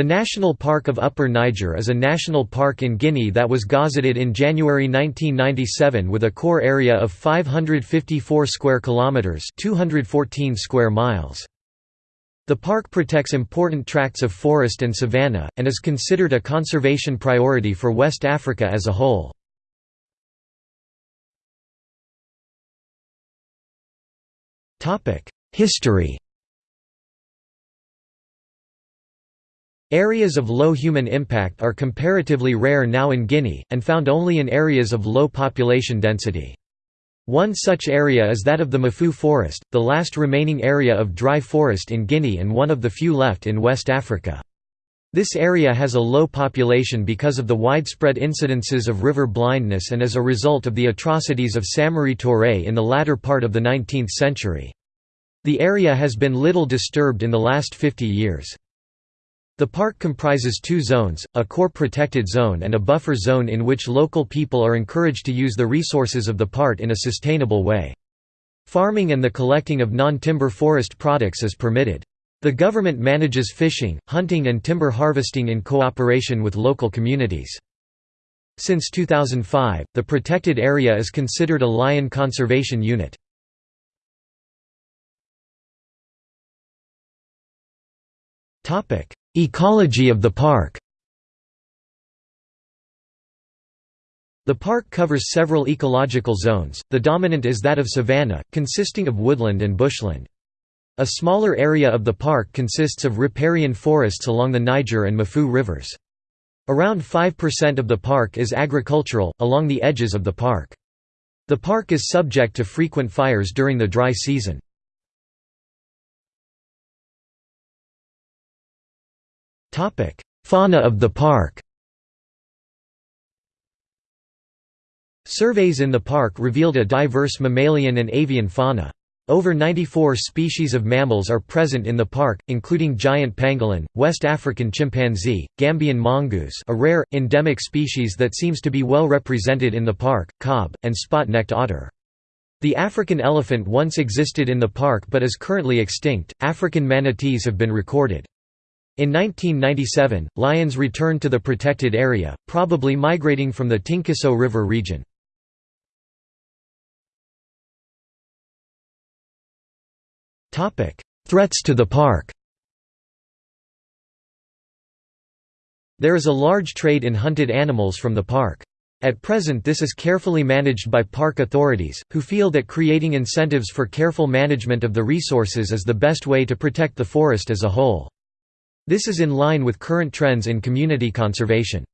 The National Park of Upper Niger is a national park in Guinea that was gazetted in January 1997 with a core area of 554 square kilometers, 214 square miles. The park protects important tracts of forest and savanna and is considered a conservation priority for West Africa as a whole. History Areas of low human impact are comparatively rare now in Guinea, and found only in areas of low population density. One such area is that of the Mafou forest, the last remaining area of dry forest in Guinea and one of the few left in West Africa. This area has a low population because of the widespread incidences of river blindness and as a result of the atrocities of Samori Touré in the latter part of the 19th century. The area has been little disturbed in the last 50 years. The park comprises two zones, a core protected zone and a buffer zone in which local people are encouraged to use the resources of the park in a sustainable way. Farming and the collecting of non-timber forest products is permitted. The government manages fishing, hunting and timber harvesting in cooperation with local communities. Since 2005, the protected area is considered a lion conservation unit. Topic: Ecology of the park The park covers several ecological zones, the dominant is that of savanna, consisting of woodland and bushland. A smaller area of the park consists of riparian forests along the Niger and Mafou rivers. Around 5% of the park is agricultural, along the edges of the park. The park is subject to frequent fires during the dry season. Fauna of the park Surveys in the park revealed a diverse mammalian and avian fauna. Over 94 species of mammals are present in the park, including giant pangolin, West African chimpanzee, Gambian mongoose a rare, endemic species that seems to be well represented in the park, kob, and spot-necked otter. The African elephant once existed in the park but is currently extinct. African manatees have been recorded. In 1997, lions returned to the protected area, probably migrating from the Tinkiso River region. Threats to the park There is a large trade in hunted animals from the park. At present this is carefully managed by park authorities, who feel that creating incentives for careful management of the resources is the best way to protect the forest as a whole. This is in line with current trends in community conservation.